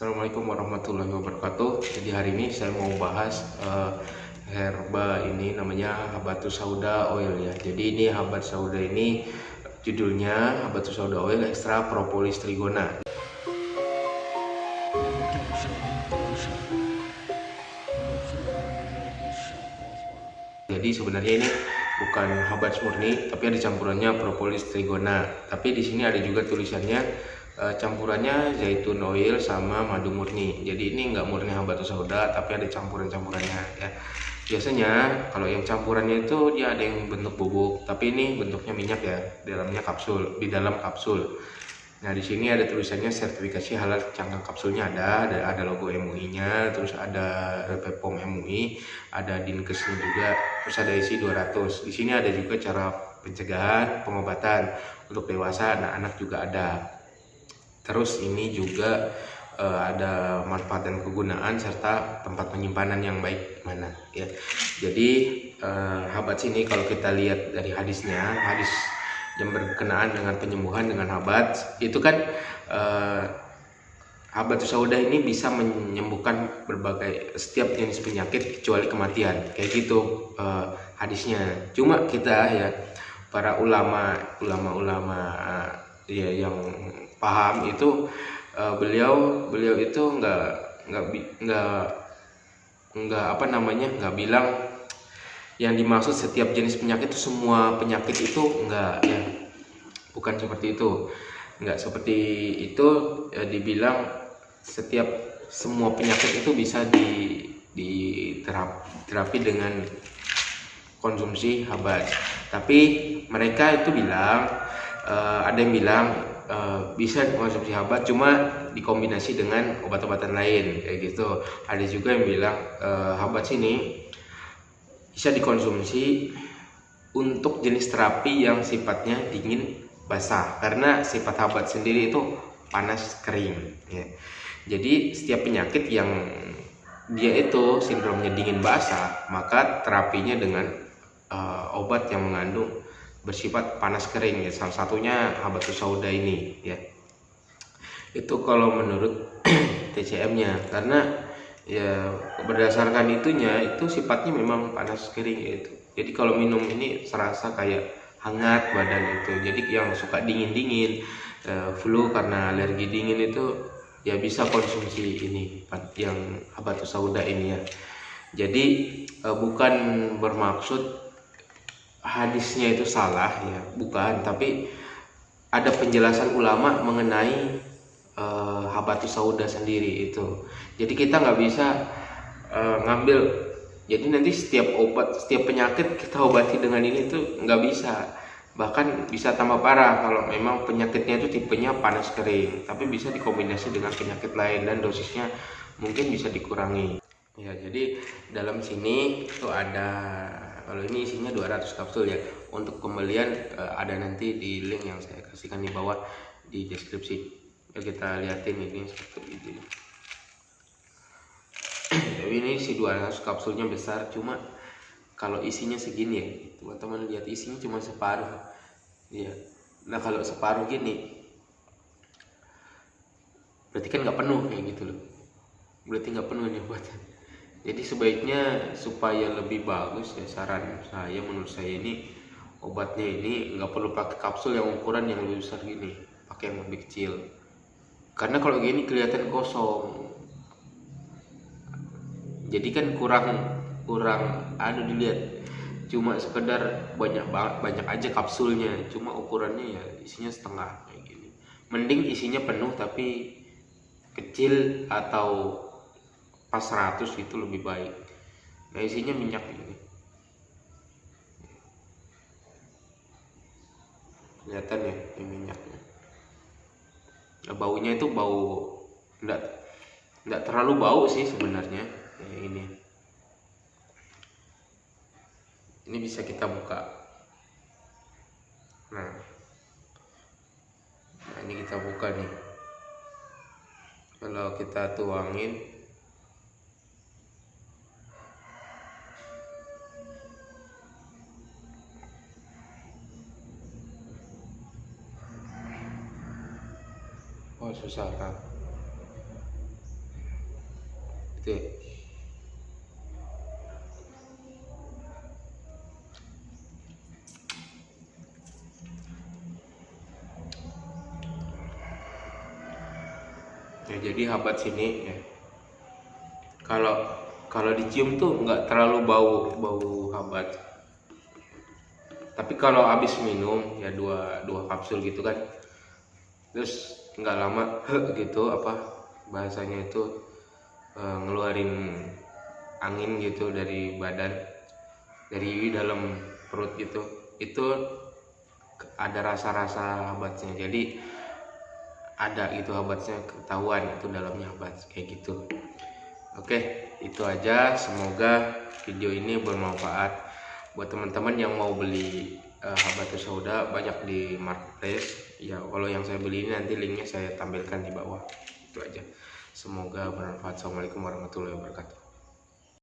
Assalamualaikum warahmatullahi wabarakatuh. Jadi hari ini saya mau bahas uh, herba ini namanya habatus sauda oil ya. Jadi ini habatus sauda ini judulnya habatus sauda oil extra propolis trigona. Jadi sebenarnya ini bukan habat murni, tapi ada campurannya propolis trigona. Tapi di sini ada juga tulisannya uh, campurannya zaitun oil sama madu murni. Jadi ini nggak murni habatus sauda tapi ada campuran-campurannya ya. Biasanya kalau yang campurannya itu dia ada yang bentuk bubuk tapi ini bentuknya minyak ya. Dalamnya kapsul di dalam kapsul. Nah di sini ada tulisannya sertifikasi halal cangkang kapsulnya. Ada ada, ada logo MUI nya terus ada BPOM MUI ada dinkesnya juga terus ada isi 200 di sini ada juga cara pencegahan pengobatan. Untuk dewasa anak-anak juga ada Terus ini juga uh, ada manfaat dan kegunaan serta tempat penyimpanan yang baik. Mana? Ya. Jadi uh, habat sini kalau kita lihat dari hadisnya, hadis yang berkenaan dengan penyembuhan dengan habat itu kan uh, habat sauda ini bisa menyembuhkan berbagai setiap jenis penyakit kecuali kematian. Kayak gitu uh, hadisnya. Cuma kita ya para ulama ulama ulama uh, ya yang paham itu uh, beliau beliau itu nggak nggak nggak nggak apa namanya nggak bilang yang dimaksud setiap jenis penyakit itu semua penyakit itu enggak ya. Bukan seperti itu. Enggak seperti itu ya, dibilang setiap semua penyakit itu bisa di diterap terapi dengan konsumsi habat tapi mereka itu bilang uh, ada yang bilang uh, bisa mengkonsumsi habat cuma dikombinasi dengan obat-obatan lain kayak gitu ada juga yang bilang uh, habat sini bisa dikonsumsi untuk jenis terapi yang sifatnya dingin basah karena sifat habat sendiri itu panas kering ya. jadi setiap penyakit yang dia itu sindromnya dingin basah maka terapinya dengan uh, obat yang mengandung bersifat panas kering ya. Salah satunya habatus sauda ini ya. Itu kalau menurut TCM nya karena ya berdasarkan itunya itu sifatnya memang panas kering itu jadi kalau minum ini serasa kayak hangat badan itu. Jadi yang suka dingin dingin uh, flu karena alergi dingin itu ya bisa konsumsi ini yang habatus sauda ini ya. Jadi uh, bukan bermaksud hadisnya itu salah ya bukan. Tapi ada penjelasan ulama mengenai uh, habatus sauda sendiri itu. Jadi kita nggak bisa uh, ngambil. Jadi nanti setiap obat setiap penyakit kita obati dengan ini tuh nggak bisa. Bahkan bisa tambah parah kalau memang penyakitnya itu tipenya panas kering tapi bisa dikombinasi dengan penyakit lain dan dosisnya mungkin bisa dikurangi. Ya jadi dalam sini itu ada kalau ini isinya 200 kapsul ya. Untuk pembelian uh, ada nanti di link yang saya kasihkan di bawah di deskripsi. Ya, kita liatin ini seperti ini tapi ini si 200 kapsulnya besar cuma kalau isinya segini ya. Teman-teman lihat isinya cuma separuh. Ya nah kalau separuh gini berarti kan nggak penuh kayak gitu loh. Berarti nggak penuh nih buatan jadi sebaiknya supaya lebih bagus ya saran saya menurut saya ini obatnya ini nggak perlu pakai kapsul yang ukuran yang lebih besar gini pakai yang lebih kecil. Karena kalau gini kelihatan kosong. Jadi kan kurang kurang anu dilihat cuma sekedar banyak banget banyak aja kapsulnya cuma ukurannya ya isinya setengah kayak gini. Mending isinya penuh tapi kecil atau pas 100 itu lebih baik. Nah isinya minyak ini kelihatan ya ini minyaknya. Nah, baunya itu bau enggak enggak terlalu bau sih sebenarnya ya, ini. Ini bisa kita buka. Nah nah ini kita buka nih. Kalau kita tuangin oh susah kan itu ya. ya jadi habat sini ya. Kalau kalau dicium tuh nggak terlalu bau bau habat. Tapi kalau habis minum ya dua dua kapsul gitu kan. Terus nggak lama gitu apa bahasanya itu e, ngeluarin angin gitu dari badan dari dalam perut gitu. Itu ada rasa-rasa habatnya. Jadi ada gitu habatnya ketahuan itu dalamnya habat kayak gitu. Oke itu aja. Semoga video ini bermanfaat buat teman-teman yang mau beli uh, habatus sauda banyak di marketplace. Ya kalau yang saya beli ini nanti linknya saya tampilkan di bawah. Itu aja. Semoga bermanfaat. Assalamualaikum warahmatullahi wabarakatuh